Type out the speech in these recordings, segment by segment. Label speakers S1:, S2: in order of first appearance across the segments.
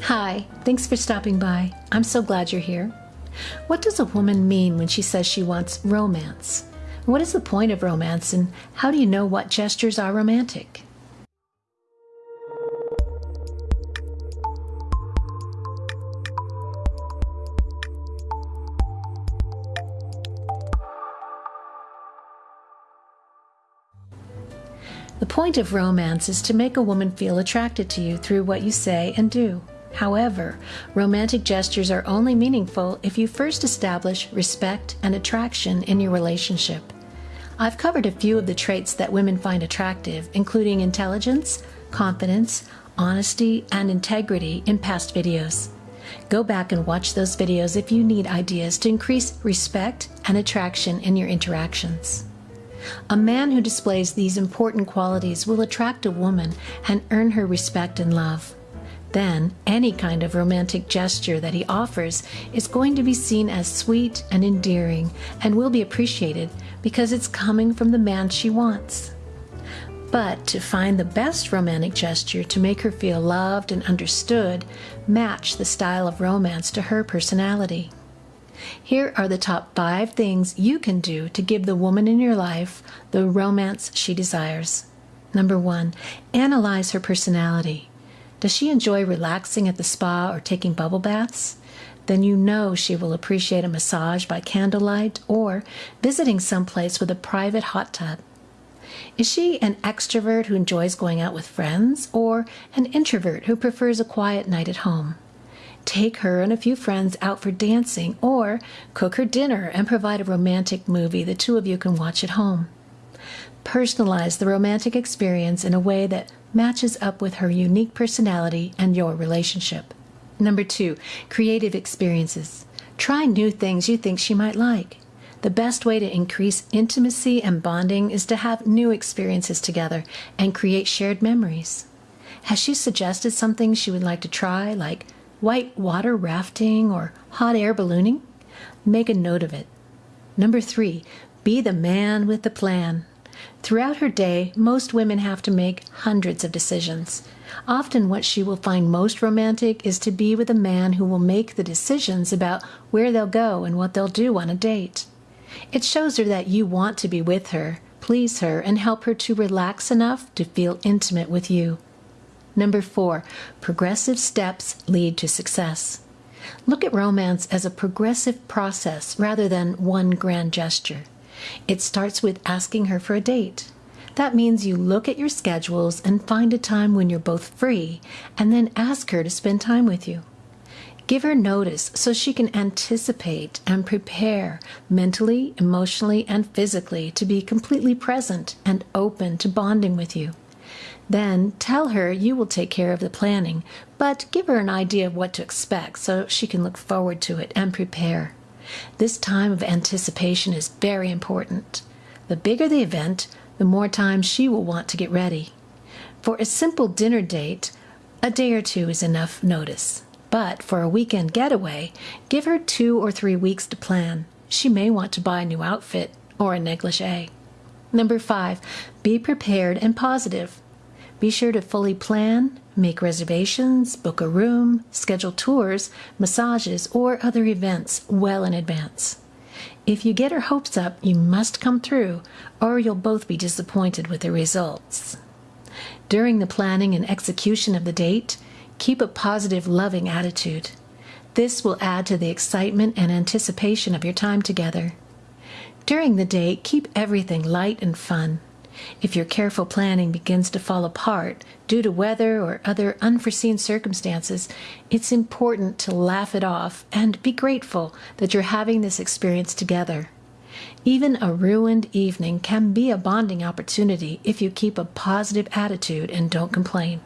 S1: Hi, thanks for stopping by. I'm so glad you're here. What does a woman mean when she says she wants romance? What is the point of romance, and how do you know what gestures are romantic? The point of romance is to make a woman feel attracted to you through what you say and do. However, romantic gestures are only meaningful if you first establish respect and attraction in your relationship. I've covered a few of the traits that women find attractive, including intelligence, confidence, honesty, and integrity in past videos. Go back and watch those videos if you need ideas to increase respect and attraction in your interactions. A man who displays these important qualities will attract a woman and earn her respect and love. Then, any kind of romantic gesture that he offers is going to be seen as sweet and endearing and will be appreciated because it's coming from the man she wants. But to find the best romantic gesture to make her feel loved and understood, match the style of romance to her personality. Here are the top five things you can do to give the woman in your life the romance she desires. Number one, analyze her personality. Does she enjoy relaxing at the spa or taking bubble baths? Then you know she will appreciate a massage by candlelight or visiting someplace with a private hot tub. Is she an extrovert who enjoys going out with friends or an introvert who prefers a quiet night at home? take her and a few friends out for dancing, or cook her dinner and provide a romantic movie the two of you can watch at home. Personalize the romantic experience in a way that matches up with her unique personality and your relationship. Number two, creative experiences. Try new things you think she might like. The best way to increase intimacy and bonding is to have new experiences together and create shared memories. Has she suggested something she would like to try, like white water rafting, or hot air ballooning? Make a note of it. Number three, be the man with the plan. Throughout her day, most women have to make hundreds of decisions. Often, what she will find most romantic is to be with a man who will make the decisions about where they'll go and what they'll do on a date. It shows her that you want to be with her, please her, and help her to relax enough to feel intimate with you. Number four, progressive steps lead to success. Look at romance as a progressive process rather than one grand gesture. It starts with asking her for a date. That means you look at your schedules and find a time when you're both free, and then ask her to spend time with you. Give her notice so she can anticipate and prepare mentally, emotionally, and physically to be completely present and open to bonding with you. Then tell her you will take care of the planning, but give her an idea of what to expect so she can look forward to it and prepare. This time of anticipation is very important. The bigger the event, the more time she will want to get ready. For a simple dinner date, a day or two is enough notice. But for a weekend getaway, give her two or three weeks to plan. She may want to buy a new outfit or a negligee. Number five, be prepared and positive. Be sure to fully plan, make reservations, book a room, schedule tours, massages, or other events well in advance. If you get her hopes up, you must come through, or you'll both be disappointed with the results. During the planning and execution of the date, keep a positive, loving attitude. This will add to the excitement and anticipation of your time together. During the date, keep everything light and fun. If your careful planning begins to fall apart due to weather or other unforeseen circumstances, it's important to laugh it off and be grateful that you're having this experience together. Even a ruined evening can be a bonding opportunity if you keep a positive attitude and don't complain.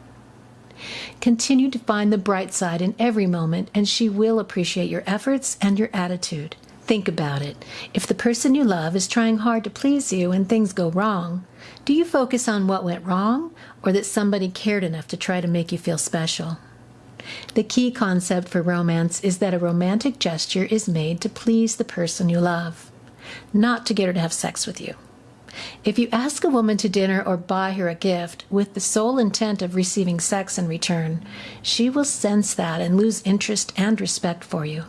S1: Continue to find the bright side in every moment, and she will appreciate your efforts and your attitude. Think about it. If the person you love is trying hard to please you and things go wrong, do you focus on what went wrong or that somebody cared enough to try to make you feel special? The key concept for romance is that a romantic gesture is made to please the person you love, not to get her to have sex with you. If you ask a woman to dinner or buy her a gift with the sole intent of receiving sex in return, she will sense that and lose interest and respect for you.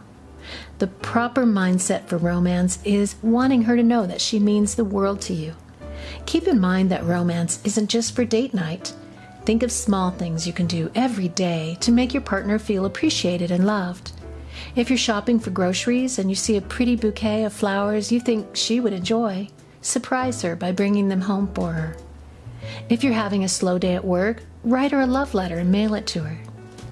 S1: The proper mindset for romance is wanting her to know that she means the world to you. Keep in mind that romance isn't just for date night. Think of small things you can do every day to make your partner feel appreciated and loved. If you're shopping for groceries and you see a pretty bouquet of flowers you think she would enjoy, surprise her by bringing them home for her. If you're having a slow day at work, write her a love letter and mail it to her.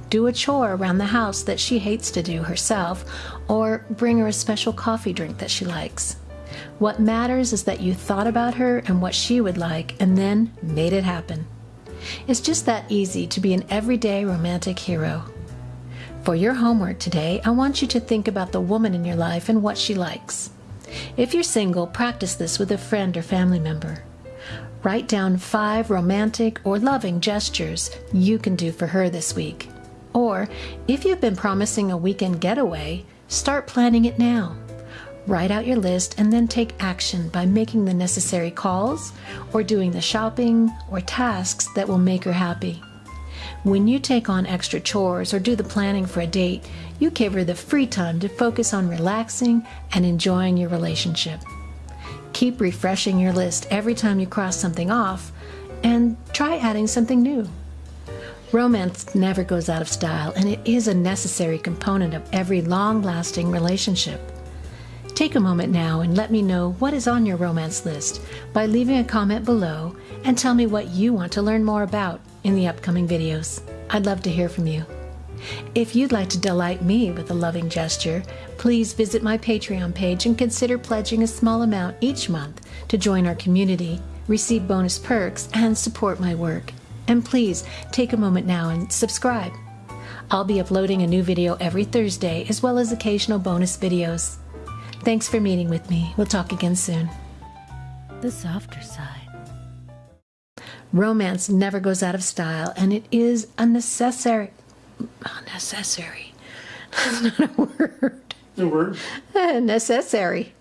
S1: Do a chore around the house that she hates to do herself, or bring her a special coffee drink that she likes. What matters is that you thought about her and what she would like and then made it happen. It's just that easy to be an everyday romantic hero. For your homework today, I want you to think about the woman in your life and what she likes. If you're single, practice this with a friend or family member. Write down five romantic or loving gestures you can do for her this week. Or, if you've been promising a weekend getaway, start planning it now. Write out your list and then take action by making the necessary calls or doing the shopping or tasks that will make her happy. When you take on extra chores or do the planning for a date, you give her the free time to focus on relaxing and enjoying your relationship. Keep refreshing your list every time you cross something off and try adding something new. Romance never goes out of style and it is a necessary component of every long lasting relationship. Take a moment now and let me know what is on your romance list by leaving a comment below and tell me what you want to learn more about in the upcoming videos. I'd love to hear from you. If you'd like to delight me with a loving gesture, please visit my Patreon page and consider pledging a small amount each month to join our community, receive bonus perks, and support my work. And please take a moment now and subscribe. I'll be uploading a new video every Thursday as well as occasional bonus videos. Thanks for meeting with me. We'll talk again soon. The softer side. Romance never goes out of style, and it is a necessary. Necessary. That's not a word.
S2: A word?
S1: necessary.